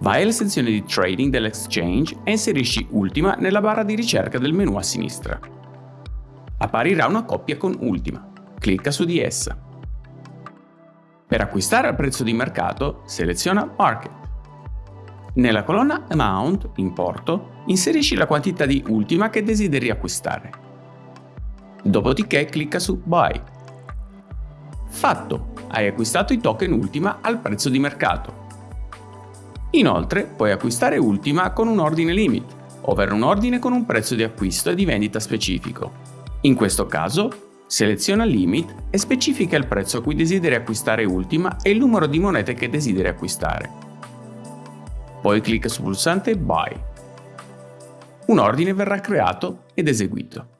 Vai alla sezione di Trading dell'Exchange e inserisci Ultima nella barra di ricerca del menu a sinistra. Apparirà una coppia con Ultima. Clicca su di essa. Per acquistare al prezzo di mercato, seleziona Market. Nella colonna Amount, importo, inserisci la quantità di Ultima che desideri acquistare. Dopodiché clicca su Buy. Fatto! Hai acquistato i token Ultima al prezzo di mercato. Inoltre puoi acquistare Ultima con un ordine limit, ovvero un ordine con un prezzo di acquisto e di vendita specifico. In questo caso, seleziona Limit e specifica il prezzo a cui desideri acquistare Ultima e il numero di monete che desideri acquistare. Poi clicca sul pulsante Buy. Un ordine verrà creato ed eseguito.